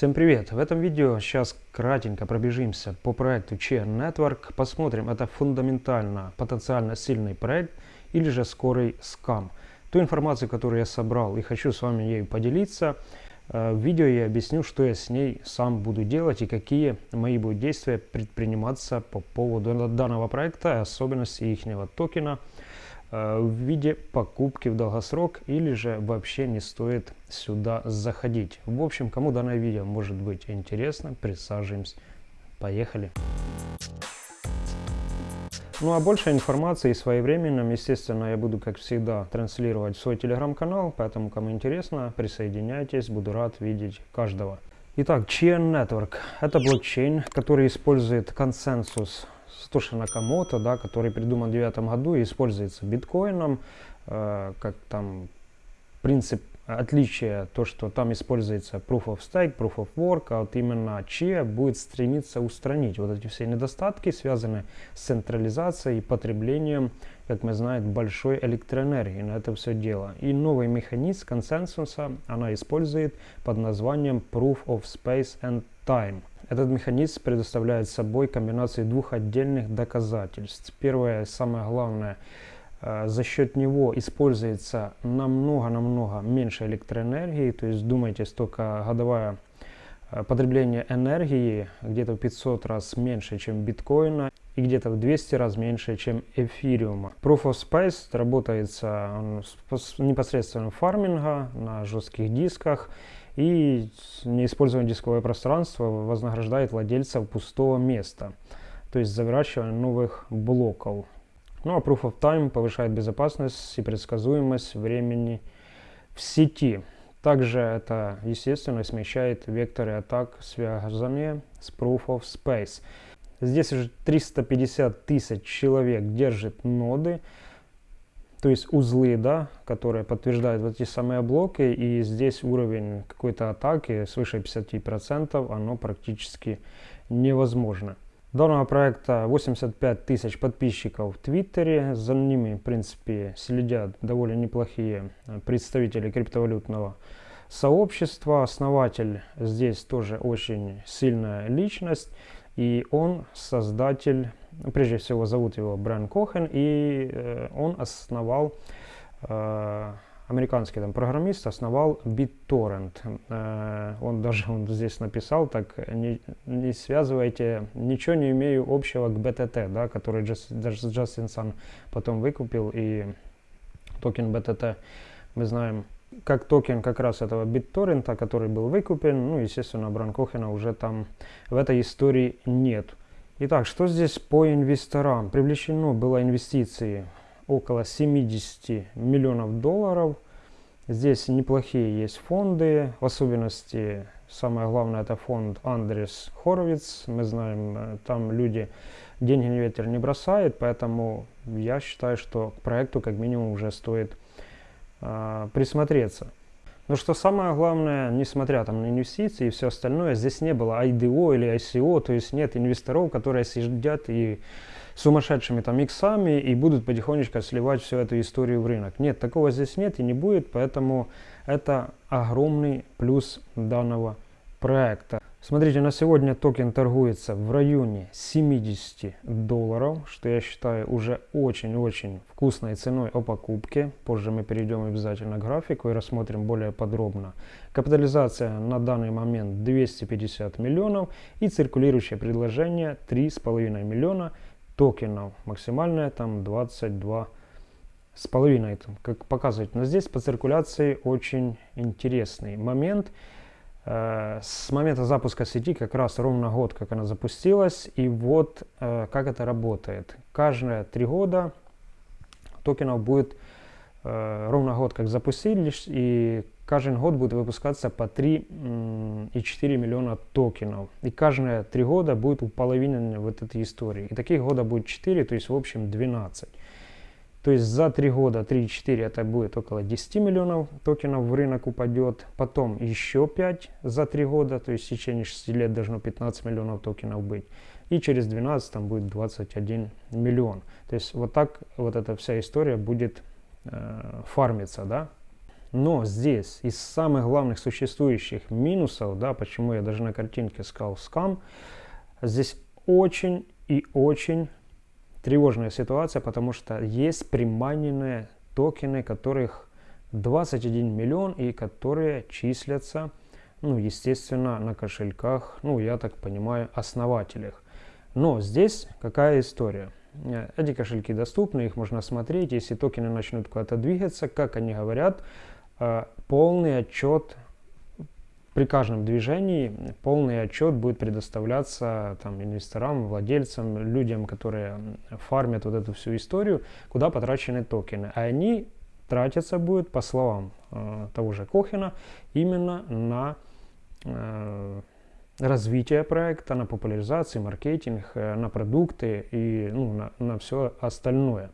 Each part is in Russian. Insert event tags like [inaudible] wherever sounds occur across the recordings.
Всем привет! В этом видео сейчас кратенько пробежимся по проекту Chain Network. Посмотрим, это фундаментально потенциально сильный проект или же скорый скам. Ту информацию, которую я собрал и хочу с вами ею поделиться, э, в видео я объясню, что я с ней сам буду делать и какие мои будут действия предприниматься по поводу данного проекта, особенности их токена – в виде покупки в долгосрок или же вообще не стоит сюда заходить. В общем, кому данное видео может быть интересно, присаживаемся. Поехали! Ну а больше информации своевременным, естественно, я буду, как всегда, транслировать свой телеграм-канал, поэтому, кому интересно, присоединяйтесь, буду рад видеть каждого. Итак, Chain Network – это блокчейн, который использует консенсус Сатоши Накамото, да, который придуман в 2009 году и используется биткоином, э, как там принцип отличия, то, что там используется Proof of Stake, Proof of Work, а вот именно Chia будет стремиться устранить вот эти все недостатки, связанные с централизацией и потреблением, как мы знаем, большой электроэнергии на это все дело. И новый механизм консенсуса она использует под названием Proof of Space and Time. Этот механизм предоставляет собой комбинацию двух отдельных доказательств. Первое, самое главное, э, за счет него используется намного-намного меньше электроэнергии, то есть думайте, столько годовая э, потребление энергии где-то в 500 раз меньше, чем биткоина и где-то в 200 раз меньше, чем эфириума. Proof of Space работается непосредственно фарминга на жестких дисках и неиспользование дисковое пространство вознаграждает владельцев пустого места, то есть заворачивание новых блоков. Ну а Proof of Time повышает безопасность и предсказуемость времени в сети. Также это, естественно, смещает векторы атак, связанные с Proof of Space. Здесь уже 350 тысяч человек держит ноды, то есть узлы, да, которые подтверждают вот эти самые блоки, и здесь уровень какой-то атаки свыше 50%, оно практически невозможно. Данного проекта 85 тысяч подписчиков в Твиттере, за ними, в принципе, следят довольно неплохие представители криптовалютного сообщества. Основатель здесь тоже очень сильная личность, и он создатель прежде всего зовут его Брайан Кохен, и э, он основал, э, американский там программист, основал BitTorrent. Э, он даже он здесь написал так, не, не связывайте, ничего не имею общего к BTT, да, который даже Джастин Сан потом выкупил, и токен BTT мы знаем, как токен как раз этого BitTorrent, который был выкуплен, ну, естественно, Брэма Коэна уже там в этой истории нет. Итак, что здесь по инвесторам? Привлечено было инвестиции около 70 миллионов долларов. Здесь неплохие есть фонды, в особенности самое главное это фонд Andreessen Horowitz. Мы знаем, э, там люди деньги на ветер не бросают, поэтому я считаю, что к проекту как минимум уже стоит э, присмотреться. Но что самое главное, несмотря там на инвестиции и все остальное, здесь не было IDO или ICO, то есть нет инвесторов, которые сидят и сумасшедшими там иксами и будут потихонечку сливать всю эту историю в рынок. Нет, такого здесь нет и не будет, поэтому это огромный плюс данного проекта. Смотрите, на сегодня токен торгуется в районе 70 долларов, что я считаю уже очень-очень вкусной ценой о покупке. Позже мы перейдем обязательно к графику и рассмотрим более подробно. Капитализация на данный момент 250 миллионов и циркулирующее предложение 3,5 миллиона токенов. Максимальное там 22 с половиной, как показывает. Но здесь по циркуляции очень интересный момент – с момента запуска сети как раз ровно год, как она запустилась, и вот э, как это работает. Каждые три года токенов будет э, ровно год, как запустились, и каждый год будет выпускаться по 3,4 миллиона токенов. И каждые три года будет уполовинена вот этой истории. И таких года будет 4, то есть в общем 12. То есть за 3 года, 3-4 это будет около 10 миллионов токенов в рынок упадет. Потом еще 5 за 3 года, то есть в течение 6 лет должно 15 миллионов токенов быть. И через 12 там будет 21 миллион. То есть вот так вот эта вся история будет э, фармиться, да. Но здесь из самых главных существующих минусов, да, почему я даже на картинке сказал скам, здесь очень и очень тревожная ситуация, потому что есть приманенные токены, которых 21 миллион и которые числятся, ну, естественно, на кошельках, ну, я так понимаю, основателях. Но здесь какая история? Э, эти кошельки доступны, их можно смотреть. Если токены начнут куда-то двигаться, как они говорят, э, полный отчет при каждом движении полный отчет будет предоставляться там, инвесторам, владельцам, людям, которые фармят вот эту всю историю, куда потрачены токены. А они тратятся будут, по словам э, того же Кохина, именно на э, развитие проекта, на популяризацию, маркетинг, э, на продукты и ну, на, на все остальное.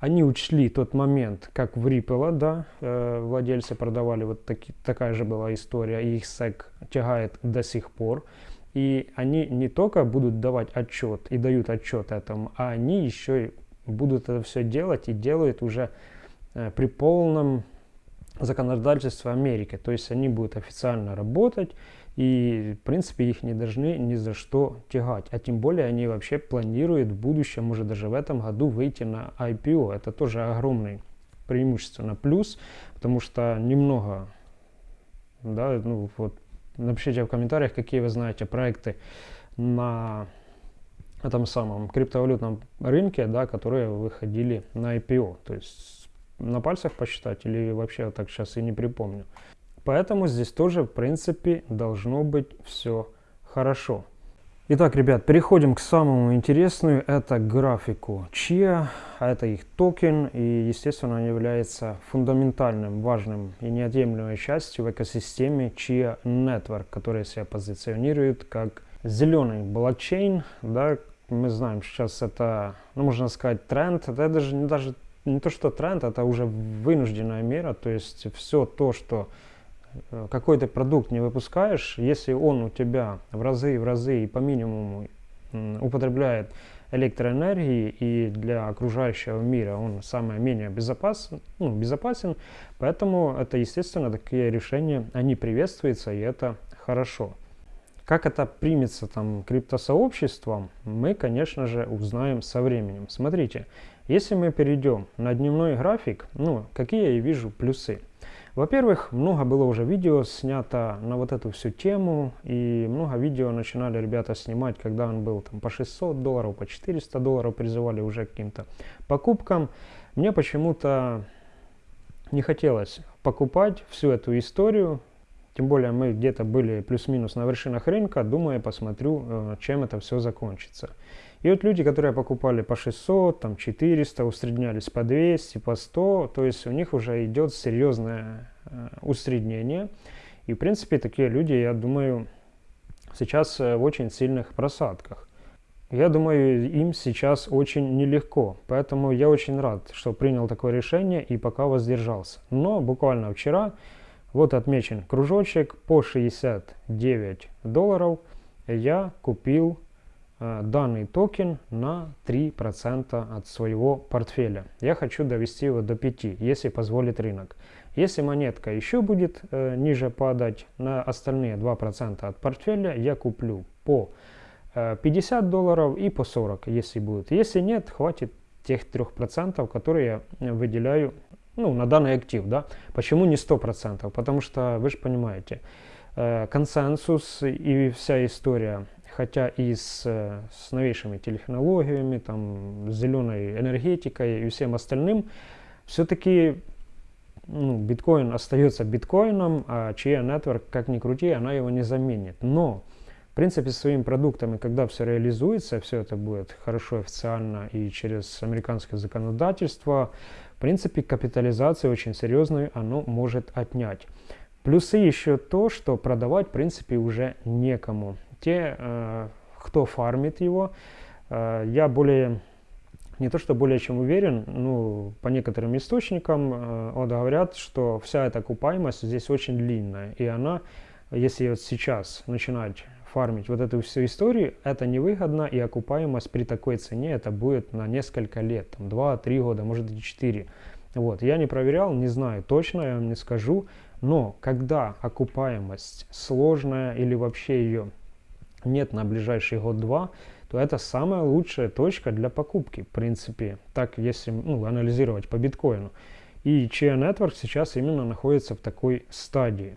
Они учли тот момент, как в Ripple, да, э, владельцы продавали, вот таки, такая же была история, и их SEC тягает до сих пор. И они не только будут давать отчет и дают отчет этому, а они еще и будут это все делать и делают уже э, при полном законодательстве Америки. То есть они будут официально работать и, в принципе, их не должны ни за что тягать. А тем более они вообще планируют в будущем, может даже в этом году, выйти на IPO. Это тоже огромный преимущественно плюс, потому что немного, да, ну вот, напишите в комментариях, какие вы знаете проекты на этом самом криптовалютном рынке, да, которые выходили на IPO. То есть на пальцах посчитать или вообще так сейчас и не припомню. Поэтому здесь тоже, в принципе, должно быть все хорошо. Итак, ребят, переходим к самому интересному. Это графику Chia, это их токен, и, естественно, он является фундаментальным, важным и неотъемлемой частью в экосистеме Chia Network, который себя позиционирует как зеленый блокчейн. Да, мы знаем, сейчас это, ну, можно сказать, тренд. Это даже, даже не то, что тренд, это уже вынужденная мера, то есть все то, что какой-то продукт не выпускаешь, если он у тебя в разы, в разы и по минимуму употребляет электроэнергии и для окружающего мира он самое менее безопасен, ну, безопасен, поэтому это естественно такие решения, они приветствуются и это хорошо. Как это примется там криптосообществом, мы, конечно же, узнаем со временем. Смотрите, если мы перейдем на дневной график, ну, какие я вижу плюсы? Во-первых, много было уже видео снято на вот эту всю тему, и много видео начинали ребята снимать, когда он был там по 600 долларов, по 400 долларов, призывали уже к каким-то покупкам. Мне почему-то не хотелось покупать всю эту историю, тем более мы где-то были плюс-минус на вершинах рынка, думаю, посмотрю, э, чем это все закончится. И вот люди, которые покупали по 600, там 400, усреднялись по 200, по 100, то есть у них уже идет серьезное э, усреднение. И в принципе такие люди, я думаю, сейчас э, в очень сильных просадках. Я думаю, им сейчас очень нелегко, поэтому я очень рад, что принял такое решение и пока воздержался. Но буквально вчера, вот отмечен кружочек, по 69 долларов я купил данный токен на 3% от своего портфеля. Я хочу довести его до 5, если позволит рынок. Если монетка еще будет э, ниже падать на остальные 2% от портфеля, я куплю по э, 50 долларов и по 40, если будет. Если нет, хватит тех 3%, которые я выделяю ну, на данный актив. Да? Почему не 100%? Потому что, вы же понимаете, э, консенсус и вся история хотя и с, с новейшими технологиями, там, зеленой энергетикой и всем остальным, все-таки ну, биткоин остается биткоином, а чья Network, как ни крути, она его не заменит. Но, в принципе, своими продуктами, когда все реализуется, все это будет хорошо официально и через американское законодательство, в принципе, капитализацию очень серьезную оно может отнять. Плюсы еще то, что продавать, в принципе, уже некому те, э, кто фармит его, э, я более, не то что более чем уверен, ну, по некоторым источникам э, говорят, что вся эта окупаемость здесь очень длинная, и она, если вот сейчас начинать фармить вот эту всю историю, это невыгодно, и окупаемость при такой цене это будет на несколько лет, там 2-3 года, может и 4. Вот, я не проверял, не знаю точно, я вам не скажу, но когда окупаемость сложная или вообще ее нет на ближайший год-два, то это самая лучшая точка для покупки, в принципе, так если ну, анализировать по биткоину. И Chia Network сейчас именно находится в такой стадии.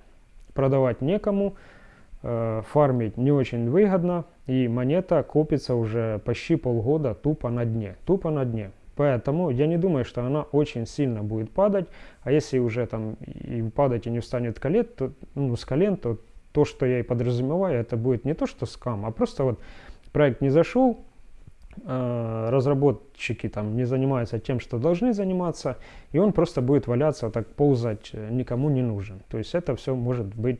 Продавать некому, э, фармить не очень выгодно, и монета копится уже почти полгода тупо на дне. Тупо на дне. Поэтому я не думаю, что она очень сильно будет падать. А если уже там и падать и не встанет колен, то, ну, с колен, то то, что я и подразумеваю, это будет не то, что скам, а просто вот проект не зашел, э, разработчики там не занимаются тем, что должны заниматься, и он просто будет валяться, так ползать, э, никому не нужен. То есть это все может быть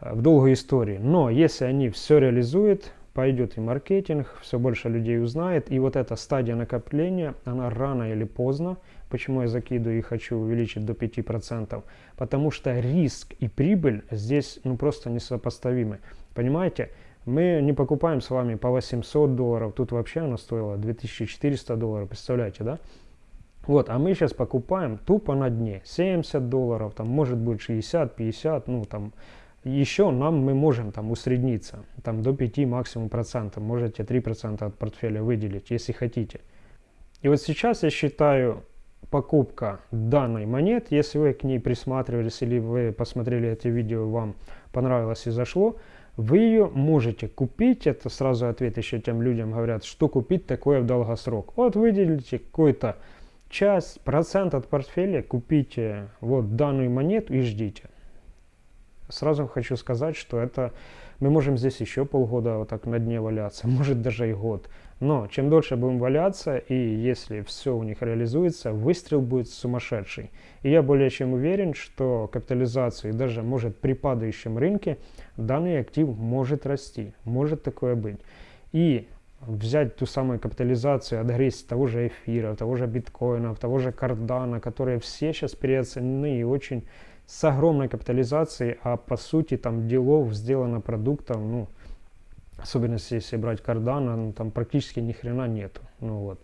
э, в долгой истории. Но если они все реализуют, пойдет и маркетинг, все больше людей узнает, и вот эта стадия накопления, она рано или поздно, почему я закидываю и хочу увеличить до 5%, потому что риск и прибыль здесь ну просто несопоставимы. Понимаете? Мы не покупаем с вами по 800 долларов, тут вообще она стоила 2400 долларов, представляете, да? Вот, а мы сейчас покупаем тупо на дне, 70 долларов, там может быть 60, 50, ну там, еще нам мы можем там усредниться, там до 5 максимум процентов, можете 3 процента от портфеля выделить, если хотите. И вот сейчас я считаю покупка данной монет, если вы к ней присматривались или вы посмотрели это видео, вам понравилось и зашло, вы ее можете купить, это сразу ответ еще тем людям говорят, что купить такое в долгосрок. Вот выделите какую-то часть, процент от портфеля, купите вот данную монету и ждите. Сразу хочу сказать, что это мы можем здесь еще полгода вот так на дне валяться, [laughs] может даже и год. Но чем дольше будем валяться, и если все у них реализуется, выстрел будет сумасшедший. И я более чем уверен, что капитализацию, даже может при падающем рынке, данный актив может расти, может такое быть. И взять ту самую капитализацию, отгрызть того же эфира, того же биткоина, того же кардана, которые все сейчас переоценены и очень с огромной капитализацией, а по сути там делов сделано продуктов, ну, особенно если брать кардана, ну, там практически ни хрена нету. Ну, вот.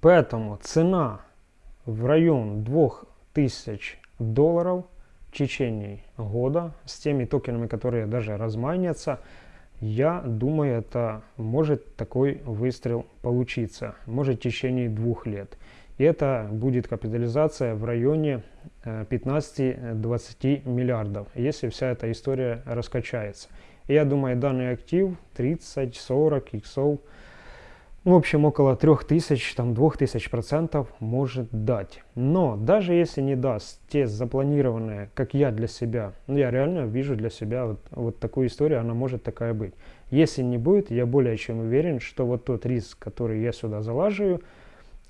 Поэтому цена в район 2000 долларов в течение года с теми токенами, которые даже размайнятся, я думаю, это может такой выстрел получиться. Может в течение двух лет. И это будет капитализация в районе 15-20 э, миллиардов, если вся эта история раскачается. Я думаю, данный актив 30-40 иксов, в общем, около 3000, там 2000 процентов может дать. Но даже если не даст те запланированные, как я для себя, ну, я реально вижу для себя вот, вот такую историю, она может такая быть. Если не будет, я более чем уверен, что вот тот риск, который я сюда залаживаю,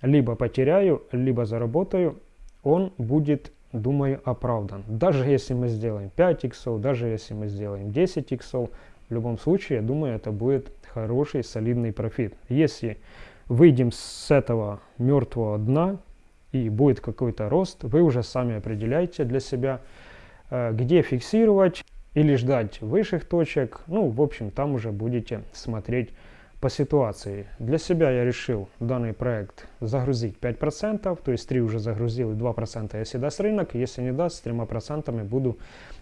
либо потеряю, либо заработаю, он будет думаю, оправдан. Даже если мы сделаем 5 иксов, даже если мы сделаем 10 иксов, в любом случае, я думаю, это будет хороший, солидный профит. Если выйдем с этого мертвого дна и будет какой-то рост, вы уже сами определяете для себя, э, где фиксировать или ждать высших точек. Ну, в общем, там уже будете смотреть по ситуации. Для себя я решил данный проект загрузить 5%, то есть 3 уже загрузил и 2% если даст рынок, если не даст, с 3% буду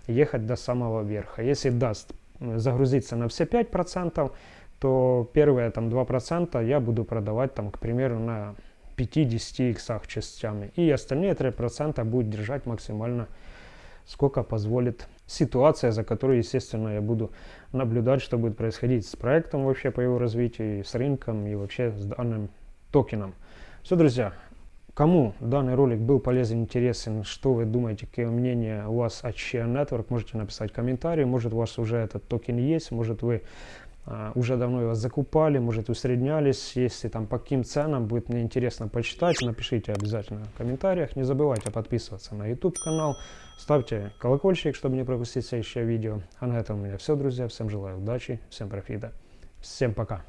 ехать до самого верха. Если даст загрузиться на все 5%, то первые там 2% я буду продавать там, к примеру, на 50 иксах частями. И остальные 3% будет держать максимально сколько позволит ситуация, за которой, естественно, я буду наблюдать, что будет происходить с проектом вообще по его развитию, с рынком и вообще с данным токеном. Все, друзья, кому данный ролик был полезен, интересен, что вы думаете, какие мнения у вас от Share Network, можете написать комментарий, может у вас уже этот токен есть, может вы уже давно его закупали, может усреднялись, если там по каким ценам, будет мне интересно почитать, напишите обязательно в комментариях, не забывайте подписываться на YouTube канал, ставьте колокольчик, чтобы не пропустить следующее видео. А на этом у меня все, друзья, всем желаю удачи, всем профита, всем пока!